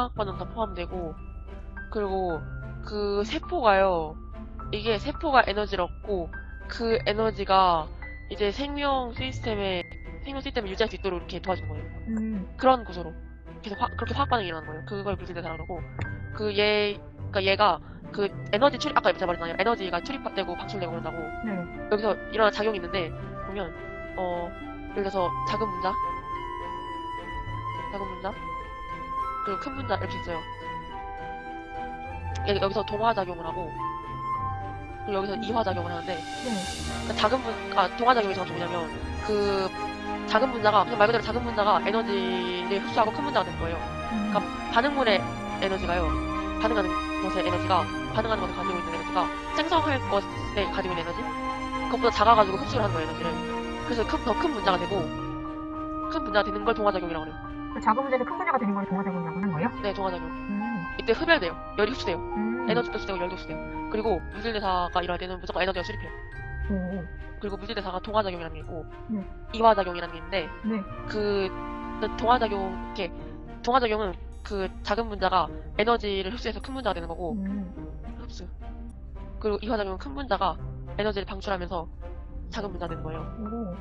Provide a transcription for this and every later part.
화학 반응 다 포함되고 그리고 그 세포가요. 이게 세포가 에너지를 얻고 그 에너지가 이제 생명 시스템에 생명 시스템을 유지할 수 있도록 이렇게 도와주는 거예요. 음. 그런 구조로 계속 화, 그렇게 화학 반응이 일어나는 거예요. 그걸 물질대사라고 그러고 그 얘, 그러니까 얘가 그 에너지 출입 아까 제가 말했잖아요. 에너지가 출입되고 방출되고 그런다고 네. 여기서 일어나는 작용이 있는데 보면 어 예를 들어서 작은 분자, 작은 분자 그리고 큰 분자 이렇게 있어요. 여- 여기서 동화 작용을 하고 그리고 여기서 이화 작용을 하는데 네. 그러니까 작은 분, 아, 동화 작용이 정확히 뭐냐면, 그, 작은 분자가, 그냥 말 그대로 작은 분자가 에너지를 흡수하고 큰 분자가 되는 거예요. 음. 그러니까 반응물의 에너지가요, 반응하는 것의 에너지가, 반응하는 것을 가지고 있는 에너지가, 생성할 것에 가지고 있는 에너지? 그것보다 작아가지고 흡수를 하는 거예요, 에너지를. 그래서 큰, 더큰 분자가 되고, 큰 분자가 되는 걸 동화작용이라고 그래요. 그 작은 문제에서 큰 문제가 되는 걸 동화작용이라고 하는 거예요? 네, 동화작용. 음. 이때 흡열돼요. 열이 흡수돼요. 음. 에너지도 흡수되고 열도 흡수돼요. 그리고 물질대사가 일어날 때는 무조건 에너지가 수립해요. 오. 그리고 물질대사가 동화작용이라는 게 있고, 네. 이화작용이라는 게 있는데, 네. 그 동화작용 이렇게 동화작용은 그 작은 분자가 에너지를 흡수해서 큰 분자가 되는 거고 음. 흡수 그리고 이화작용은 큰 분자가 에너지를 방출하면서 작은 분자가 되는 거예요. 오.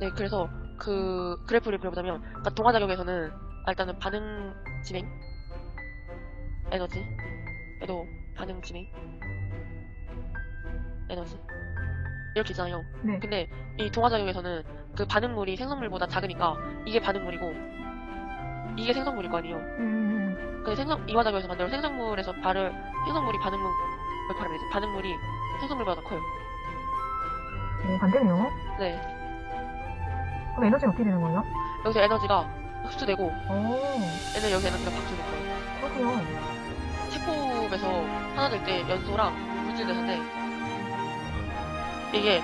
네, 그래서 그 그래프를 그려보자면 그러니까 동화작용에서는 아, 일단은 반응 진행 에너지 얘도 반응 진행 에너지 이렇게 있잖아요. 네. 근데 이 동화작용에서는 그 반응물이 생성물보다 작으니까 이게 반응물이고 이게 생성물일 거 아니에요. 음. 그 생성 이화작용에서 만들어 생성물에서 발을 생성물이 반응물 되지? 반응물이 생성물보다 더 커요. 오, 반대네요. 네. 그럼 에너지는 어떻게 되는 거예요? 여기서 에너지가 흡수되고 오. 얘는 여기서 에너지가 방출될 거예요. 그렇군요. 체포에서 하나 될 때 연소랑 물질 대사인데 이게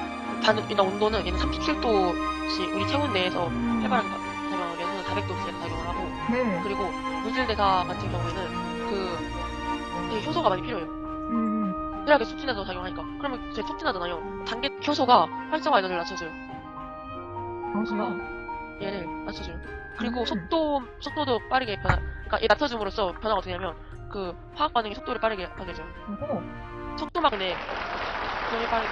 일단 온도는 얘는 37도씨 우리 체온 내에서 바- 작용하고 연소는 400도씨에서 작용을 하고 네. 그리고 물질 대사 같은 경우에는 그 되게 효소가 많이 필요해요. 음. 그래야 촉진해서 작용하니까. 그러면 제 촉진하잖아요. 단계 효소가 활성화 에너지를 낮춰줘요. 어, 그래요? 얘를 낮춰줘요. 그리고 음. 속도 속도도 빠르게 변화. 그러니까 얘 낮춰줌으로써 변화가 어떻게 되냐면 그 화학 반응이 속도를 빠르게 하게. 오호. 속도만 근데 되게 빠르게.